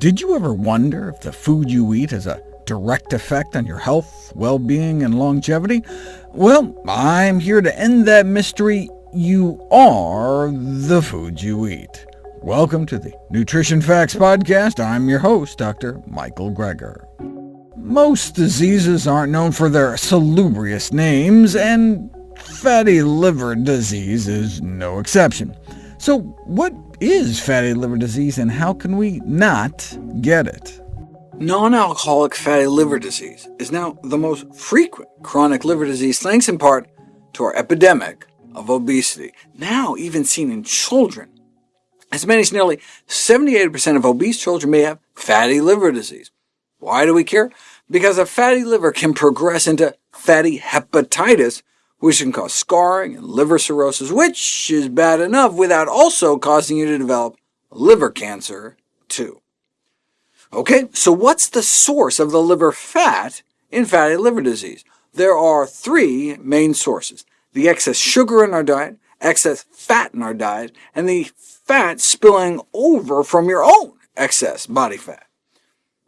Did you ever wonder if the food you eat has a direct effect on your health, well-being, and longevity? Well, I'm here to end that mystery. You are the food you eat. Welcome to the Nutrition Facts Podcast. I'm your host, Dr. Michael Greger. Most diseases aren't known for their salubrious names, and fatty liver disease is no exception. So what is fatty liver disease, and how can we not get it? Non-alcoholic fatty liver disease is now the most frequent chronic liver disease, thanks in part to our epidemic of obesity, now even seen in children. As many as nearly 78% of obese children may have fatty liver disease. Why do we care? Because a fatty liver can progress into fatty hepatitis, which can cause scarring and liver cirrhosis, which is bad enough without also causing you to develop liver cancer, too. OK, so what's the source of the liver fat in fatty liver disease? There are three main sources, the excess sugar in our diet, excess fat in our diet, and the fat spilling over from your own excess body fat.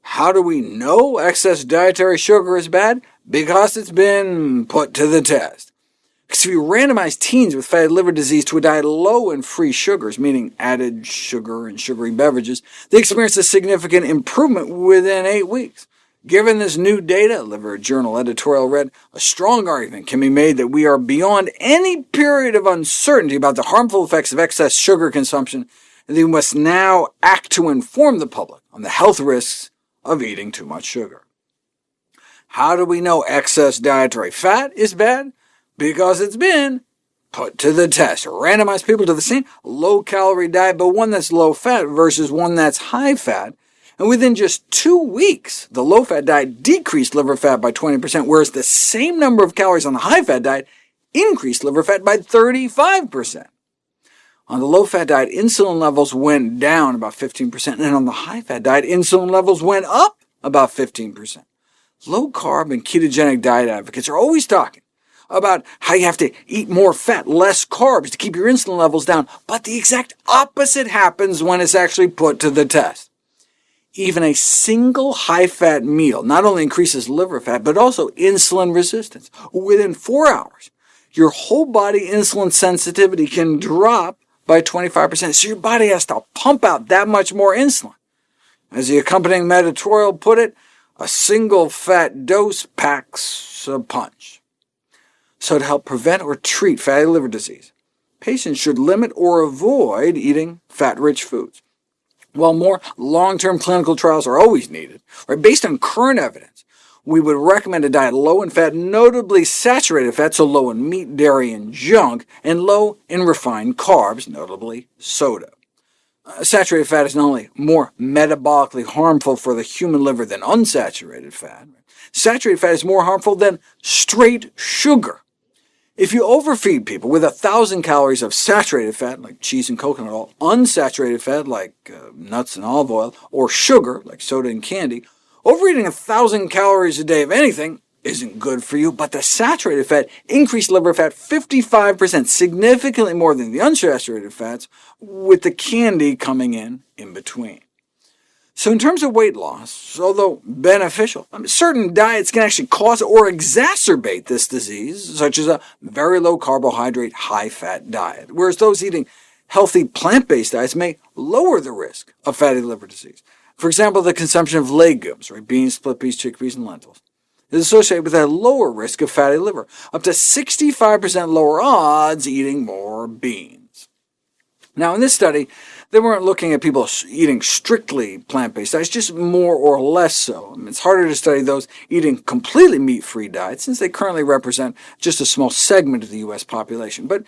How do we know excess dietary sugar is bad? Because it's been put to the test. Because if you randomize teens with fatty liver disease to a diet low in free sugars, meaning added sugar and sugary beverages, they experienced a significant improvement within eight weeks. Given this new data, Liver Journal editorial read, a strong argument can be made that we are beyond any period of uncertainty about the harmful effects of excess sugar consumption, and that we must now act to inform the public on the health risks of eating too much sugar. How do we know excess dietary fat is bad? Because it's been put to the test. Randomize people to the same low-calorie diet, but one that's low-fat versus one that's high-fat, and within just two weeks, the low-fat diet decreased liver fat by 20%, whereas the same number of calories on the high-fat diet increased liver fat by 35%. On the low-fat diet, insulin levels went down about 15%, and on the high-fat diet, insulin levels went up about 15%. Low-carb and ketogenic diet advocates are always talking about how you have to eat more fat, less carbs to keep your insulin levels down, but the exact opposite happens when it's actually put to the test. Even a single high-fat meal not only increases liver fat, but also insulin resistance. Within four hours, your whole body insulin sensitivity can drop by 25%, so your body has to pump out that much more insulin. As the accompanying editorial put it, a single fat dose packs a punch so to help prevent or treat fatty liver disease. Patients should limit or avoid eating fat-rich foods. While more long-term clinical trials are always needed, right, based on current evidence, we would recommend a diet low in fat, notably saturated fat, so low in meat, dairy, and junk, and low in refined carbs, notably soda. Uh, saturated fat is not only more metabolically harmful for the human liver than unsaturated fat, saturated fat is more harmful than straight sugar, if you overfeed people with 1,000 calories of saturated fat, like cheese and coconut oil, unsaturated fat, like uh, nuts and olive oil, or sugar, like soda and candy, overeating 1,000 calories a day of anything isn't good for you, but the saturated fat increased liver fat 55%, significantly more than the unsaturated fats, with the candy coming in in between. So in terms of weight loss, although beneficial, certain diets can actually cause or exacerbate this disease, such as a very low carbohydrate, high-fat diet, whereas those eating healthy plant-based diets may lower the risk of fatty liver disease. For example, the consumption of legumes, right, beans, split peas, chickpeas, and lentils, is associated with a lower risk of fatty liver, up to 65% lower odds eating more beans. Now, in this study, they weren't looking at people eating strictly plant-based diets, just more or less so. I mean, it's harder to study those eating completely meat-free diets, since they currently represent just a small segment of the U.S. population. But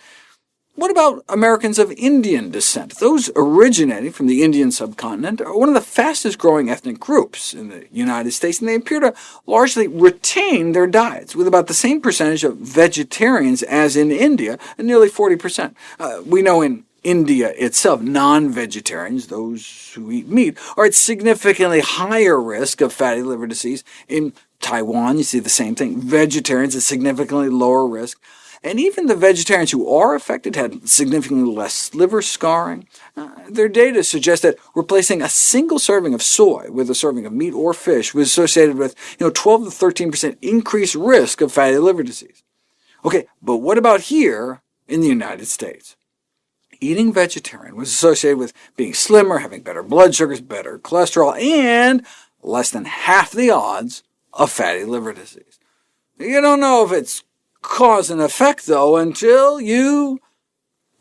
what about Americans of Indian descent? Those originating from the Indian subcontinent are one of the fastest-growing ethnic groups in the United States, and they appear to largely retain their diets, with about the same percentage of vegetarians as in India, nearly 40%. Uh, we know in India itself, non-vegetarians, those who eat meat, are at significantly higher risk of fatty liver disease. In Taiwan, you see the same thing. Vegetarians at significantly lower risk. and even the vegetarians who are affected had significantly less liver scarring. Uh, their data suggests that replacing a single serving of soy with a serving of meat or fish was associated with you know, 12 to 13% increased risk of fatty liver disease. OK, but what about here in the United States? Eating vegetarian was associated with being slimmer, having better blood sugars, better cholesterol, and less than half the odds of fatty liver disease. You don't know if it's cause and effect, though, until you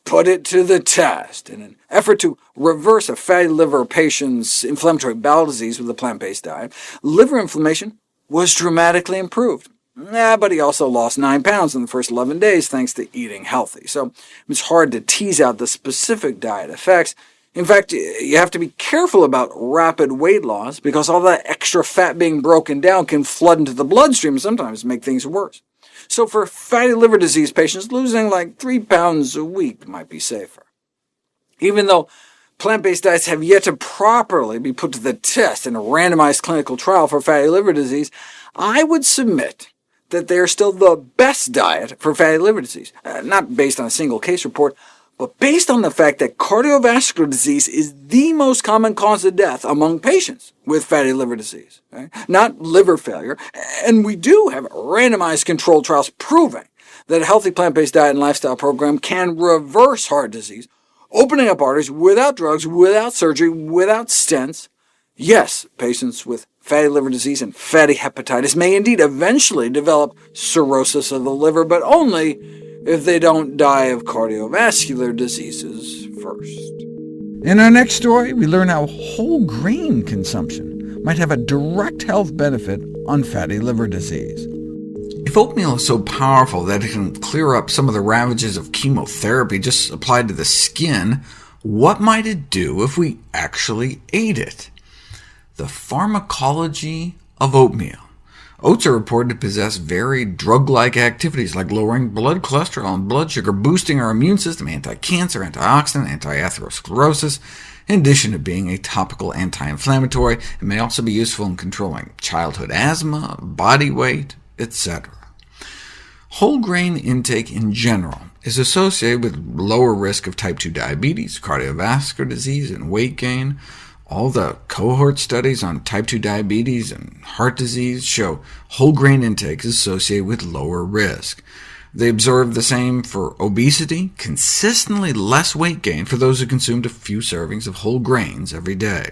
put it to the test. In an effort to reverse a fatty liver patient's inflammatory bowel disease with a plant-based diet, liver inflammation was dramatically improved. Yeah, but he also lost 9 pounds in the first 11 days thanks to eating healthy, so it's hard to tease out the specific diet effects. In fact, you have to be careful about rapid weight loss, because all that extra fat being broken down can flood into the bloodstream and sometimes make things worse. So for fatty liver disease patients, losing like 3 pounds a week might be safer. Even though plant-based diets have yet to properly be put to the test in a randomized clinical trial for fatty liver disease, I would submit that they are still the best diet for fatty liver disease, uh, not based on a single case report, but based on the fact that cardiovascular disease is the most common cause of death among patients with fatty liver disease, okay? not liver failure, and we do have randomized controlled trials proving that a healthy plant-based diet and lifestyle program can reverse heart disease, opening up arteries without drugs, without surgery, without stents. Yes, patients with fatty liver disease and fatty hepatitis may indeed eventually develop cirrhosis of the liver, but only if they don't die of cardiovascular diseases first. In our next story, we learn how whole grain consumption might have a direct health benefit on fatty liver disease. If oatmeal is so powerful that it can clear up some of the ravages of chemotherapy just applied to the skin, what might it do if we actually ate it? The pharmacology of oatmeal. Oats are reported to possess varied drug-like activities, like lowering blood cholesterol and blood sugar, boosting our immune system, anti-cancer, antioxidant, anti-atherosclerosis, in addition to being a topical anti-inflammatory. It may also be useful in controlling childhood asthma, body weight, etc. Whole grain intake in general is associated with lower risk of type 2 diabetes, cardiovascular disease, and weight gain. All the cohort studies on type 2 diabetes and heart disease show whole grain intake is associated with lower risk. They observe the same for obesity, consistently less weight gain for those who consumed a few servings of whole grains every day.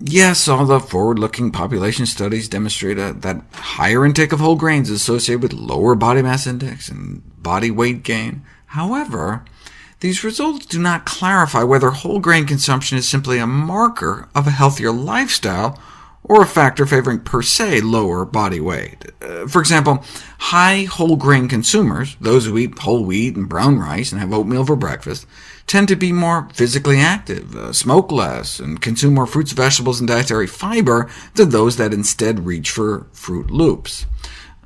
Yes, all the forward-looking population studies demonstrate a, that higher intake of whole grains is associated with lower body mass index and body weight gain. However, these results do not clarify whether whole grain consumption is simply a marker of a healthier lifestyle, or a factor favoring per se lower body weight. Uh, for example, high whole grain consumers, those who eat whole wheat and brown rice and have oatmeal for breakfast, tend to be more physically active, uh, smoke less, and consume more fruits, vegetables, and dietary fiber than those that instead reach for Froot Loops.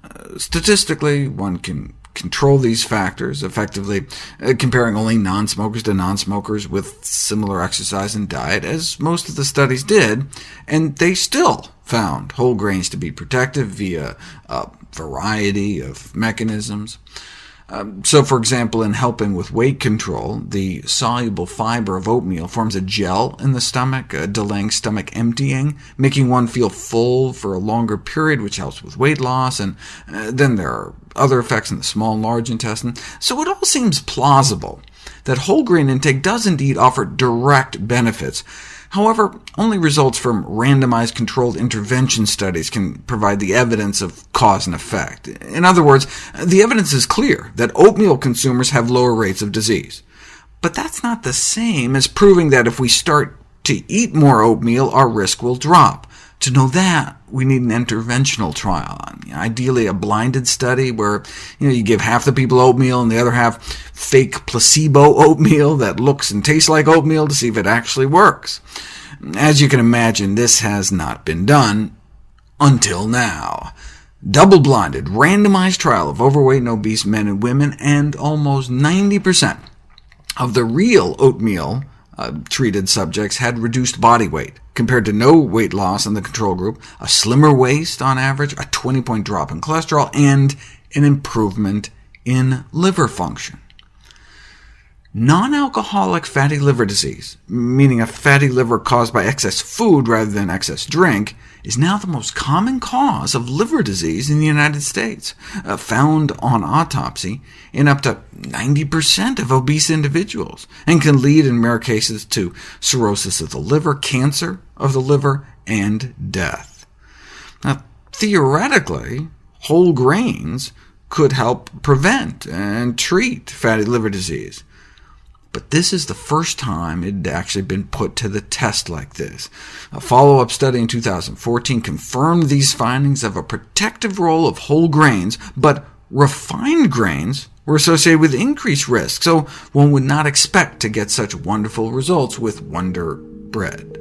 Uh, statistically, one can control these factors, effectively uh, comparing only non-smokers to non-smokers with similar exercise and diet, as most of the studies did, and they still found whole grains to be protective via a variety of mechanisms. Um, so, for example, in helping with weight control, the soluble fiber of oatmeal forms a gel in the stomach, uh, delaying stomach emptying, making one feel full for a longer period, which helps with weight loss, and uh, then there are other effects in the small and large intestine. So it all seems plausible that whole grain intake does indeed offer direct benefits, However, only results from randomized controlled intervention studies can provide the evidence of cause and effect. In other words, the evidence is clear that oatmeal consumers have lower rates of disease. But that's not the same as proving that if we start to eat more oatmeal, our risk will drop. To know that, we need an interventional trial, ideally a blinded study where you, know, you give half the people oatmeal and the other half fake placebo oatmeal that looks and tastes like oatmeal to see if it actually works. As you can imagine, this has not been done until now. Double-blinded, randomized trial of overweight and obese men and women, and almost 90% of the real oatmeal uh, treated subjects had reduced body weight, compared to no weight loss in the control group, a slimmer waist on average, a 20-point drop in cholesterol, and an improvement in liver function. Non-alcoholic fatty liver disease, meaning a fatty liver caused by excess food rather than excess drink, is now the most common cause of liver disease in the United States, uh, found on autopsy in up to 90% of obese individuals, and can lead in rare cases to cirrhosis of the liver, cancer of the liver, and death. Now, theoretically, whole grains could help prevent and treat fatty liver disease, but this is the first time it had actually been put to the test like this. A follow-up study in 2014 confirmed these findings of a protective role of whole grains, but refined grains were associated with increased risk, so one would not expect to get such wonderful results with Wonder Bread.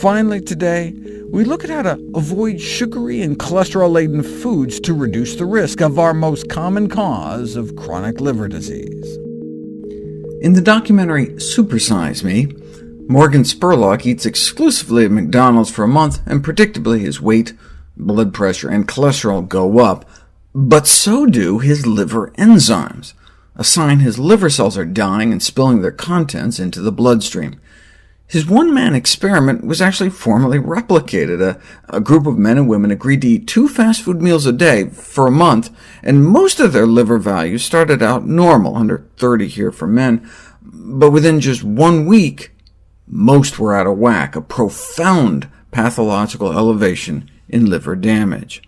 Finally today, we look at how to avoid sugary and cholesterol-laden foods to reduce the risk of our most common cause of chronic liver disease. In the documentary Supersize Me, Morgan Spurlock eats exclusively at McDonald's for a month, and predictably his weight, blood pressure, and cholesterol go up, but so do his liver enzymes, a sign his liver cells are dying and spilling their contents into the bloodstream. His one-man experiment was actually formally replicated. A, a, group of men and women agreed to eat two fast food meals a day for a month, and most of their liver values started out normal, under 30 here for men, but within just one week, most were out of whack, a profound pathological elevation in liver damage.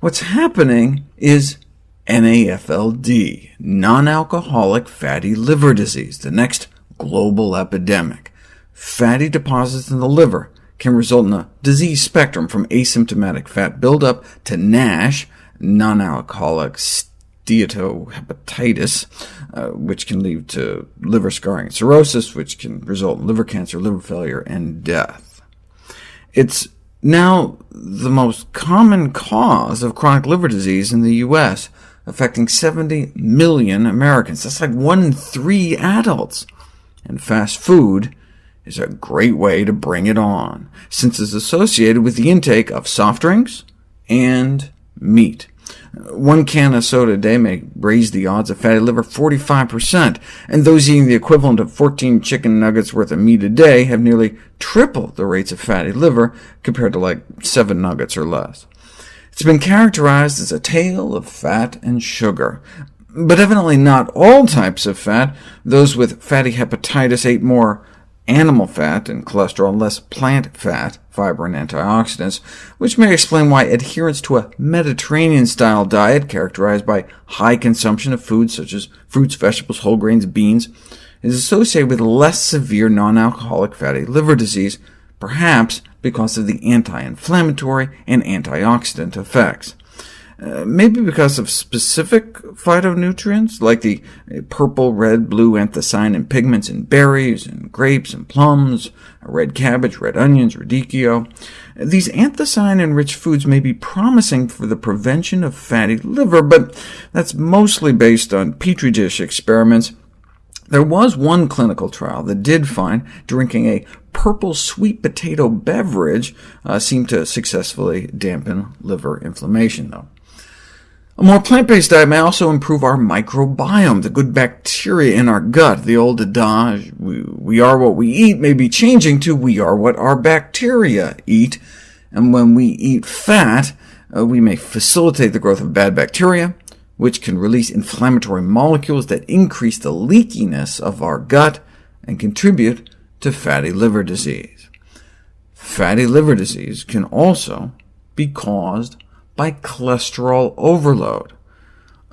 What's happening is NAFLD, non-alcoholic fatty liver disease, the next global epidemic fatty deposits in the liver can result in a disease spectrum from asymptomatic fat buildup to NASH, non-alcoholic steatohepatitis, uh, which can lead to liver scarring and cirrhosis, which can result in liver cancer, liver failure, and death. It's now the most common cause of chronic liver disease in the U.S., affecting 70 million Americans. That's like one in three adults. And fast food is a great way to bring it on, since it's associated with the intake of soft drinks and meat. One can of soda a day may raise the odds of fatty liver 45%, and those eating the equivalent of 14 chicken nuggets worth of meat a day have nearly triple the rates of fatty liver, compared to like 7 nuggets or less. It's been characterized as a tale of fat and sugar, but evidently not all types of fat. Those with fatty hepatitis ate more animal fat and cholesterol and less plant fat, fiber, and antioxidants, which may explain why adherence to a Mediterranean-style diet characterized by high consumption of foods such as fruits, vegetables, whole grains, beans, is associated with less severe non-alcoholic fatty liver disease, perhaps because of the anti-inflammatory and antioxidant effects. Uh, maybe because of specific phytonutrients, like the purple, red, blue anthocyanin pigments in berries, and grapes, and plums, red cabbage, red onions, radicchio. These anthocyanin-rich foods may be promising for the prevention of fatty liver, but that's mostly based on Petri dish experiments. There was one clinical trial that did find drinking a purple sweet potato beverage uh, seemed to successfully dampen liver inflammation, though. A more plant-based diet may also improve our microbiome, the good bacteria in our gut. The old adage, we, are what we eat, may be changing to we are what our bacteria eat. And when we eat fat, uh, we may facilitate the growth of bad bacteria, which can release inflammatory molecules that increase the leakiness of our gut and contribute to fatty liver disease. Fatty liver disease can also be caused by cholesterol overload.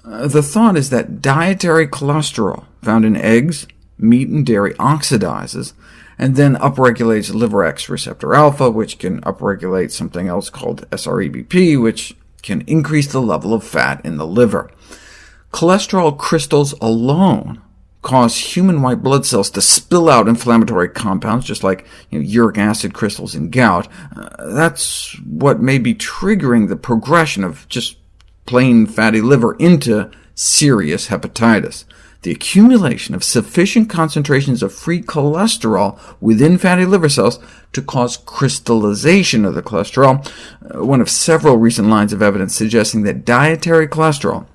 Uh, the thought is that dietary cholesterol found in eggs, meat, and dairy oxidizes, and then upregulates liver X receptor alpha, which can upregulate something else called SREBP, which can increase the level of fat in the liver. Cholesterol crystals alone cause human white blood cells to spill out inflammatory compounds, just like you know, uric acid crystals in gout. Uh, that's what may be triggering the progression of just plain fatty liver into serious hepatitis. The accumulation of sufficient concentrations of free cholesterol within fatty liver cells to cause crystallization of the cholesterol, uh, one of several recent lines of evidence suggesting that dietary cholesterol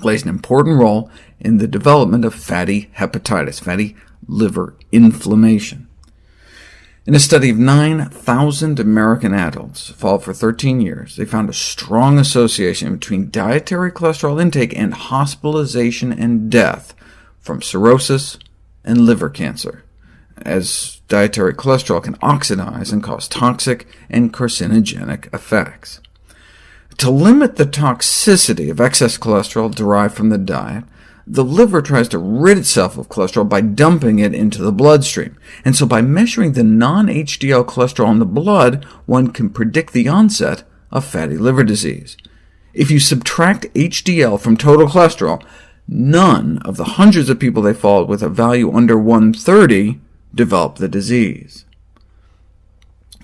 plays an important role in the development of fatty hepatitis, fatty liver inflammation. In a study of 9,000 American adults followed for 13 years, they found a strong association between dietary cholesterol intake and hospitalization and death from cirrhosis and liver cancer, as dietary cholesterol can oxidize and cause toxic and carcinogenic effects. To limit the toxicity of excess cholesterol derived from the diet, the liver tries to rid itself of cholesterol by dumping it into the bloodstream, and so by measuring the non-HDL cholesterol in the blood, one can predict the onset of fatty liver disease. If you subtract HDL from total cholesterol, none of the hundreds of people they followed with a value under 130 developed the disease.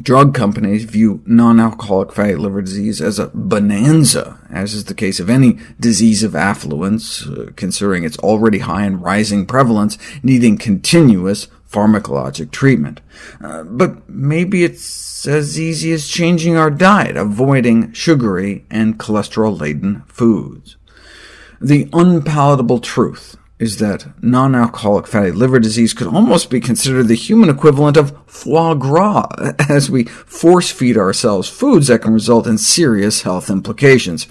Drug companies view non-alcoholic fatty liver disease as a bonanza, as is the case of any disease of affluence, uh, considering its already high and rising prevalence, needing continuous pharmacologic treatment. Uh, but maybe it's as easy as changing our diet, avoiding sugary and cholesterol-laden foods. The unpalatable truth is that non-alcoholic fatty liver disease could almost be considered the human equivalent of foie gras, as we force-feed ourselves foods that can result in serious health implications.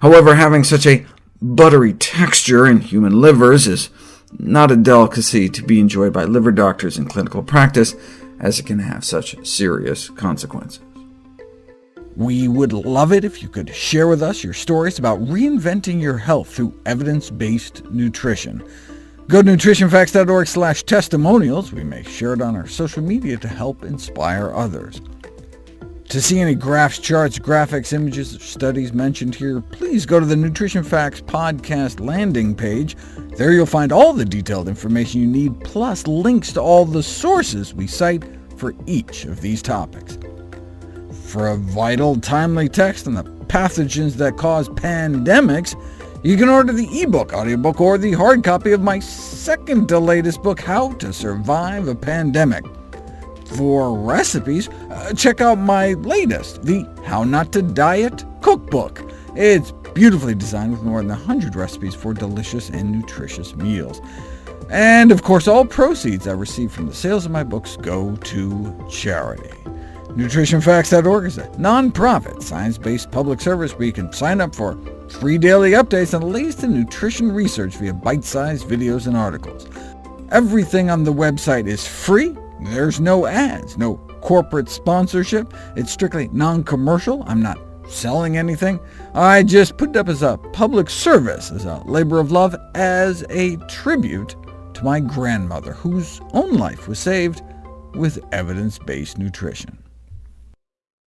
However, having such a buttery texture in human livers is not a delicacy to be enjoyed by liver doctors in clinical practice, as it can have such serious consequences. We would love it if you could share with us your stories about reinventing your health through evidence-based nutrition. Go to nutritionfacts.org slash testimonials. We may share it on our social media to help inspire others. To see any graphs, charts, graphics, images, or studies mentioned here, please go to the Nutrition Facts podcast landing page. There you'll find all the detailed information you need, plus links to all the sources we cite for each of these topics. For a vital, timely text on the pathogens that cause pandemics, you can order the ebook, audiobook, or the hard copy of my second to latest book, How to Survive a Pandemic. For recipes, uh, check out my latest, the How Not to Diet Cookbook. It's beautifully designed with more than 100 recipes for delicious and nutritious meals. And of course, all proceeds I receive from the sales of my books go to charity. NutritionFacts.org is a non-profit, science-based public service where you can sign up for free daily updates on the latest in nutrition research via bite-sized videos and articles. Everything on the website is free. There's no ads, no corporate sponsorship. It's strictly non-commercial. I'm not selling anything. I just put it up as a public service, as a labor of love, as a tribute to my grandmother, whose own life was saved with evidence-based nutrition.